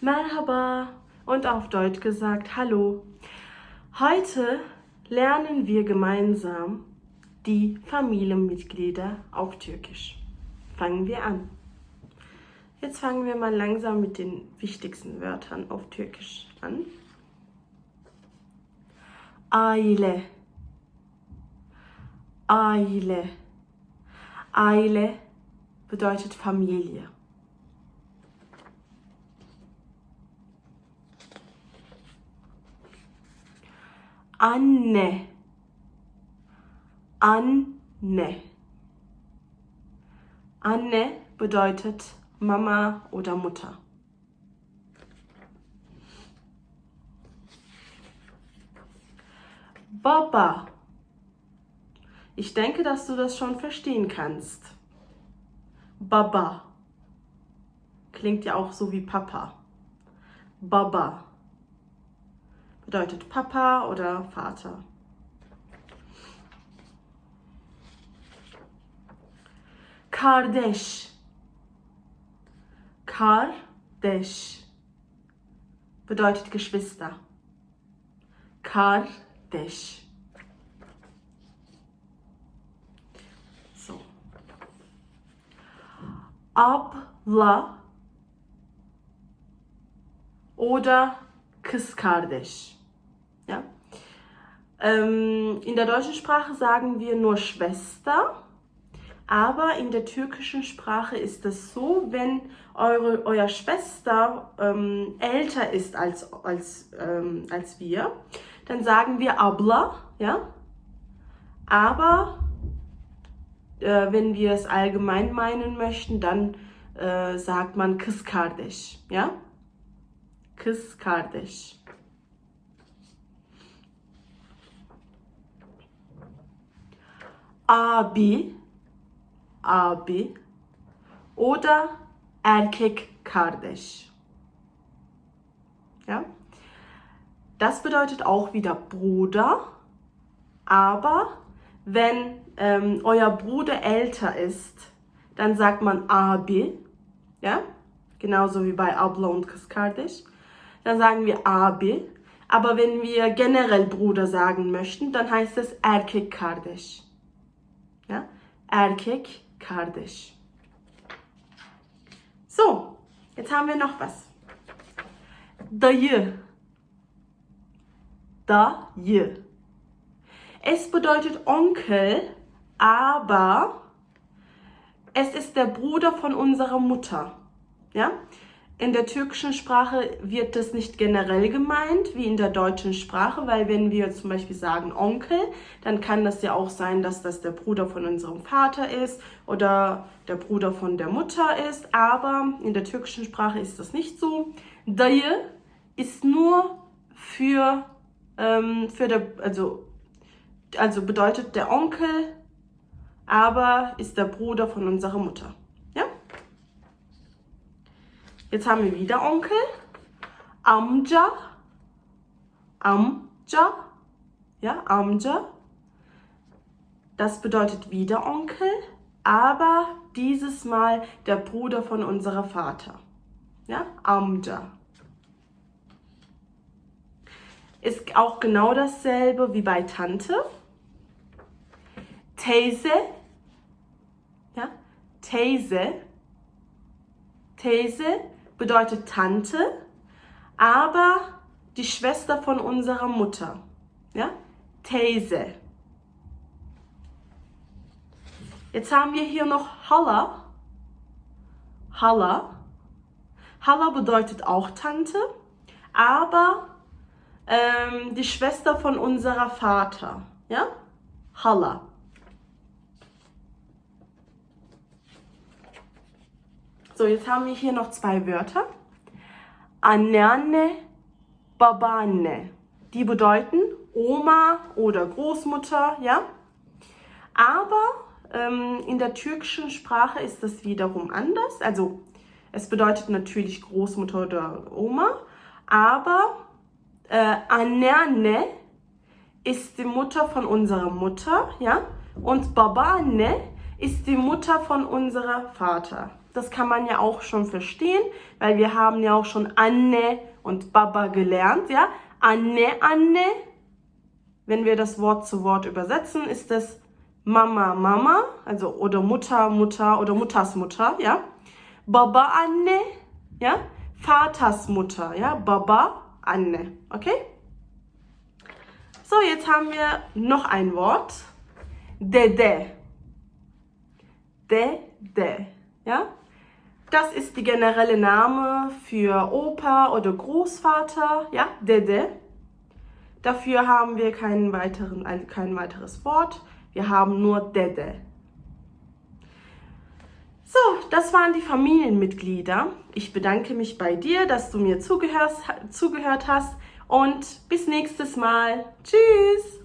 Merhaba und auf Deutsch gesagt Hallo. Heute lernen wir gemeinsam die Familienmitglieder auf Türkisch. Fangen wir an. Jetzt fangen wir mal langsam mit den wichtigsten Wörtern auf Türkisch an. Aile. Aile. Aile bedeutet Familie. Anne. Anne. Anne bedeutet Mama oder Mutter. Baba. Ich denke, dass du das schon verstehen kannst. Baba. Klingt ja auch so wie Papa. Baba bedeutet Papa oder Vater. Kardeş. Kardeş bedeutet Geschwister. Kardeş. So. Abla oder kız kardeş. Ja? Ähm, in der deutschen Sprache sagen wir nur Schwester, aber in der türkischen Sprache ist es so, wenn eure euer Schwester ähm, älter ist als, als, ähm, als wir, dann sagen wir Abla, ja? Aber äh, wenn wir es allgemein meinen möchten, dann äh, sagt man Kız kardeş, ja? Kız. Abi, abi oder erkek kardeş. Ja? Das bedeutet auch wieder Bruder, aber wenn ähm, euer Bruder älter ist, dann sagt man abi, ja? Genauso wie bei Abla und Kız. Dann sagen wir abi. Aber wenn wir generell Bruder sagen möchten, dann heißt es erkek kardeş. Erkek, kardeş. So, jetzt haben wir noch was. Dayı. Dayı. Es bedeutet Onkel, aber es ist der Bruder von unserer Mutter. Ja? In der türkischen Sprache wird das nicht generell gemeint wie in der deutschen Sprache, weil wenn wir zum Beispiel sagen Onkel, dann kann das ja auch sein, dass das der Bruder von unserem Vater ist oder der Bruder von der Mutter ist. Aber in der türkischen Sprache ist das nicht so. Dayı ist nur für, ähm, für der, also, also bedeutet der Onkel, aber ist der Bruder von unserer Mutter. Jetzt haben wir wieder Onkel. Amca. Amca. Ja, Amca. Das bedeutet wieder Onkel, aber dieses Mal der Bruder von unserem Vater. Ja, Amca. Ist auch genau dasselbe wie bei Tante. Teyze. Ja, Teyze. Teyze bedeutet Tante, aber die Schwester von unserer Mutter. Ja? Teyze. Jetzt haben wir hier noch Hala. Hala. Hala bedeutet auch Tante, aber ähm, die Schwester von unserer Vater. Ja? Hala. So, jetzt haben wir hier noch zwei Wörter. Anneanne, Babaanne. Die bedeuten Oma oder Großmutter, ja. Aber ähm, in der türkischen Sprache ist das wiederum anders. Also es bedeutet natürlich Großmutter oder Oma, aber äh, Anneanne ist die Mutter von unserer Mutter, ja. Und Babaanne ist die Mutter von unserer Vater. Das kann man ja auch schon verstehen, weil wir haben ja auch schon Anne und Baba gelernt, ja. Anne, Anne. Wenn wir das Wort zu Wort übersetzen, ist es Mama, Mama, also oder Mutter, Mutter oder Mutters Mutter, ja. Baba, Anne, ja. Vaters Mutter, ja. Baba, Anne, okay? So, jetzt haben wir noch ein Wort. Dede. Dede, ja? Das ist die generelle Name für Opa oder Großvater, ja, Dede. Dafür haben wir keinen weiteren, kein weiteres Wort. Wir haben nur Dede. So, das waren die Familienmitglieder. Ich bedanke mich bei dir, dass du mir zugehört hast und bis nächstes Mal. Tschüss!